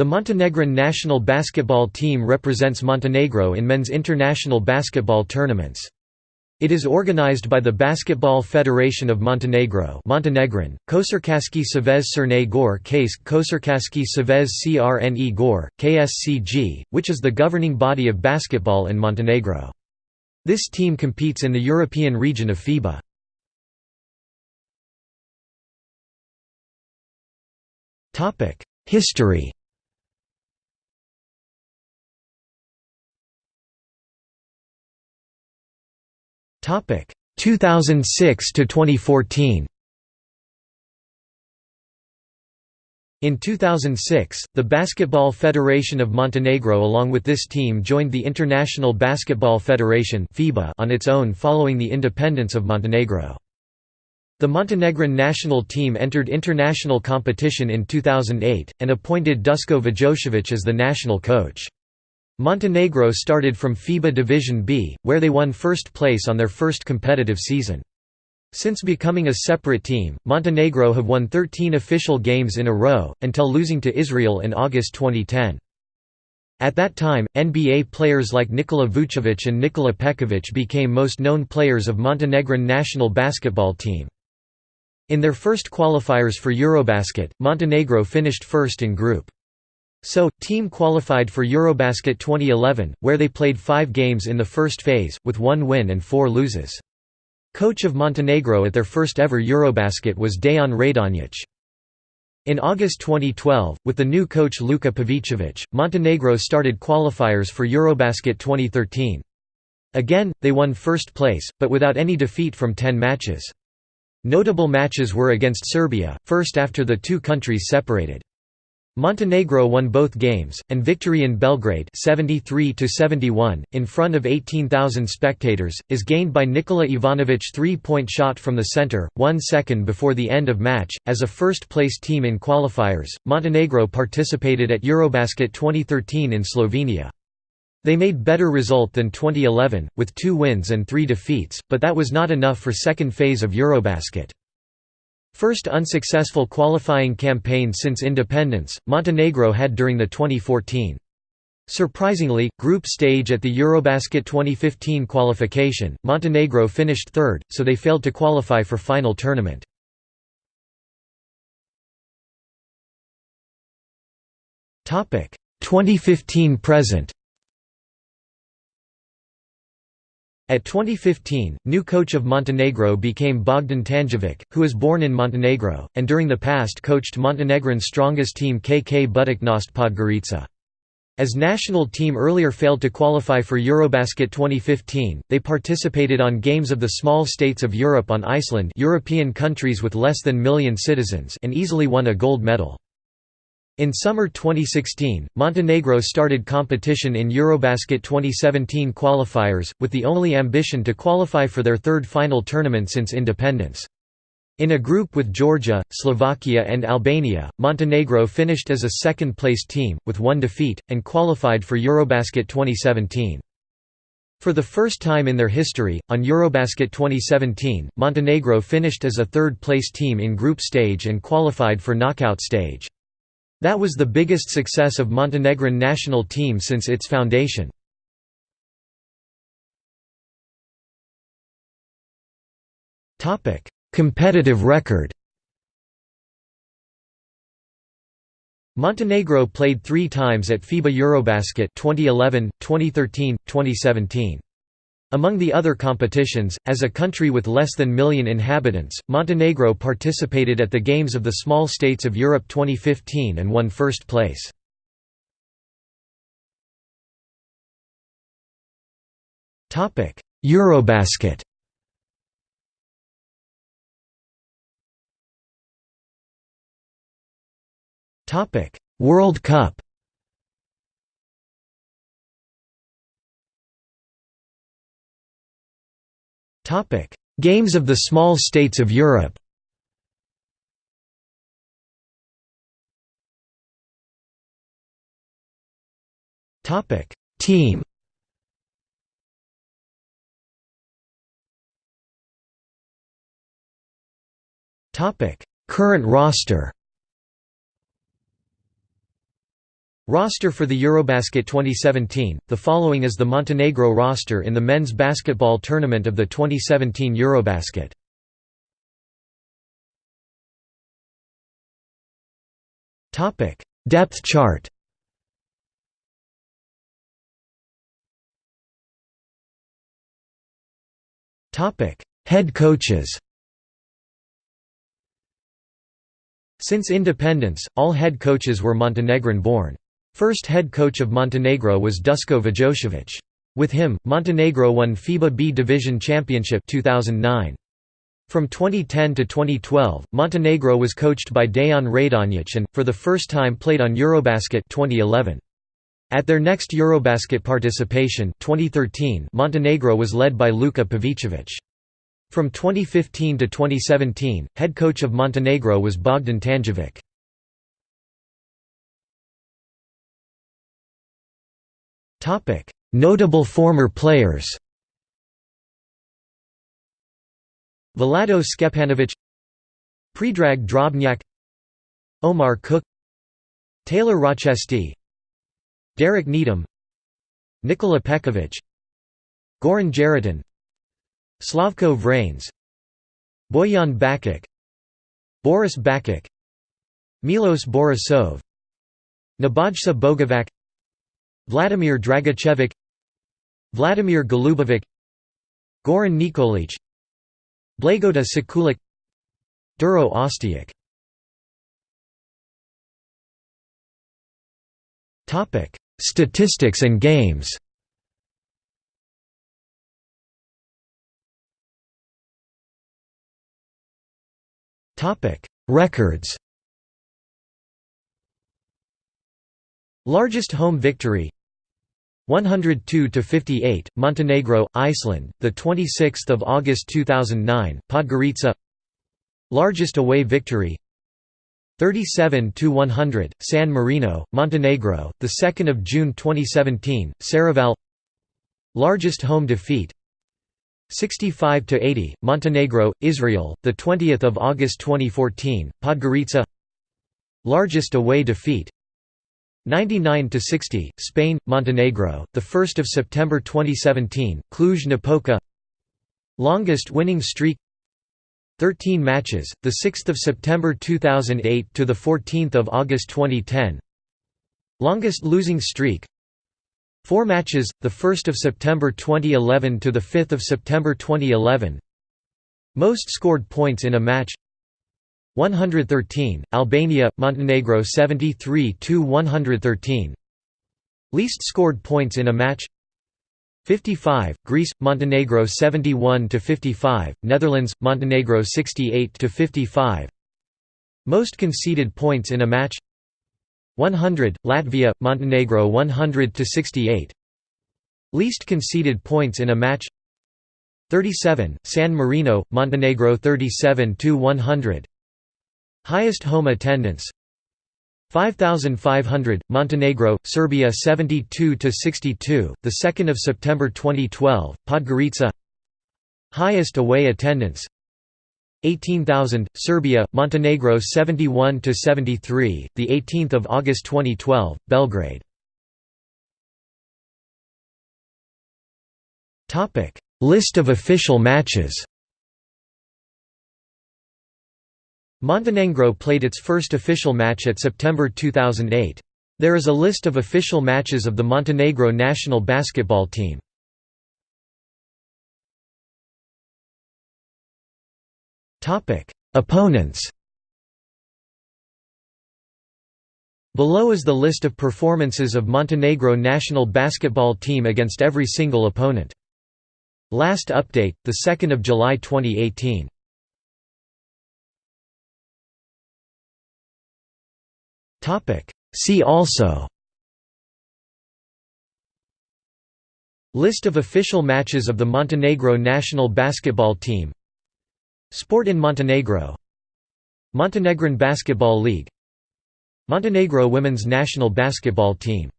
The Montenegrin national basketball team represents Montenegro in men's international basketball tournaments. It is organized by the Basketball Federation of Montenegro Montenegrin, Košarkaški Savez Crne Gore Case Košarkaški Savez Crne Gore, KSCG, which is the governing body of basketball in Montenegro. This team competes in the European region of FIBA. History Topic 2006 to 2014. In 2006, the Basketball Federation of Montenegro along with this team joined the International Basketball Federation on its own following the independence of Montenegro. The Montenegrin national team entered international competition in 2008 and appointed Dusko Vujošević as the national coach. Montenegro started from FIBA Division B, where they won first place on their first competitive season. Since becoming a separate team, Montenegro have won 13 official games in a row, until losing to Israel in August 2010. At that time, NBA players like Nikola Vucevic and Nikola Pekovic became most known players of Montenegrin national basketball team. In their first qualifiers for Eurobasket, Montenegro finished first in Group so, team qualified for Eurobasket 2011, where they played five games in the first phase, with one win and four loses. Coach of Montenegro at their first ever Eurobasket was Dejan Radonjic. In August 2012, with the new coach Luka Pavicevic, Montenegro started qualifiers for Eurobasket 2013. Again, they won first place, but without any defeat from 10 matches. Notable matches were against Serbia, first after the two countries separated. Montenegro won both games, and victory in Belgrade 73 in front of 18,000 spectators, is gained by Nikola Ivanovic three-point shot from the center, one second before the end of match. As a first-place team in qualifiers, Montenegro participated at Eurobasket 2013 in Slovenia. They made better result than 2011, with two wins and three defeats, but that was not enough for second phase of Eurobasket. First unsuccessful qualifying campaign since independence, Montenegro had during the 2014. Surprisingly, group stage at the Eurobasket 2015 qualification, Montenegro finished third, so they failed to qualify for final tournament. Topic 2015 present. At 2015, new coach of Montenegro became Bogdan Tanjevic, who was born in Montenegro, and during the past coached Montenegrin's strongest team KK Budućnost Podgorica. As national team earlier failed to qualify for Eurobasket 2015, they participated on games of the small states of Europe on Iceland European countries with less than million citizens and easily won a gold medal. In summer 2016, Montenegro started competition in Eurobasket 2017 qualifiers, with the only ambition to qualify for their third final tournament since independence. In a group with Georgia, Slovakia and Albania, Montenegro finished as a second-place team, with one defeat, and qualified for Eurobasket 2017. For the first time in their history, on Eurobasket 2017, Montenegro finished as a third-place team in group stage and qualified for knockout stage. That was the biggest success of Montenegrin national team since its foundation. Competitive record Montenegro played three times at FIBA Eurobasket 2011, 2013, 2017. Among the other competitions, as a country with less than million inhabitants, Montenegro participated at the Games of the Small States of Europe 2015 and won first place. Eurobasket World Cup Games of the Small States of Europe. Team. Current roster. Roster for the Eurobasket 2017 The following is the Montenegro roster in the men's basketball tournament of the 2017 Eurobasket. Topic: Depth chart. Topic: Head coaches. Since independence, all head coaches were Montenegrin-born. First head coach of Montenegro was Dusko Vujošević. With him, Montenegro won FIBA B Division Championship 2009. From 2010 to 2012, Montenegro was coached by Dejan Radonjic and, for the first time played on Eurobasket 2011. At their next Eurobasket participation 2013, Montenegro was led by Luka Pavicevic. From 2015 to 2017, head coach of Montenegro was Bogdan Tanjevic. Notable former players Vlado Skepanovic Predrag Drobnjak Omar Cook Taylor Rochestie Derek Needham Nikola Pekovic Goran Jeretin Slavko Vranes Bojan Bakic Boris Bakic Milos Borisov Nebojsa Bogovac Vladimir Dragicevic Vladimir Golubovic Goran Nikolic Blagota Sekulic Duro Ostiak. Statistics and games. Records Largest home victory. 102 to 58 Montenegro Iceland the 26th of August 2009 Podgorica. Largest away victory. 37 to 100 San Marino Montenegro the 2nd of June 2017 Serravalle Largest home defeat. 65 to 80 Montenegro Israel the 20th of August 2014 Podgorica. Largest away defeat 99 to 60 Spain Montenegro the 1st of September 2017 Cluj-Napoca Longest winning streak. 13 matches the 6th of September 2008 to the 14th of August 2010 Longest losing streak. 4 matches the 1st of September 2011 to the 5th of September 2011 Most scored points in a match 113 Albania Montenegro 73 to 113 Least scored points in a match. 55 Greece Montenegro 71–55, Netherlands Montenegro 68–55 Most conceded points in a match. 100 Latvia Montenegro 100–68 Least conceded points in a match. 37 San Marino Montenegro 37 to 100 Highest home attendance 5500 Montenegro Serbia 72 to 62 the 2nd of September 2012 Podgorica. Highest away attendance 18000 Serbia Montenegro 71 to 73 the 18th of August 2012 Belgrade. Topic. List of official matches Montenegro played its first official match at September 2008. There is a list of official matches of the Montenegro national basketball team. Opponents Below is the list of performances of Montenegro national basketball team against every single opponent. Last update, 2 July 2018 See also. List of official matches of the Montenegro national basketball team. Sport in Montenegro. Montenegrin Basketball League. Montenegro women's national basketball team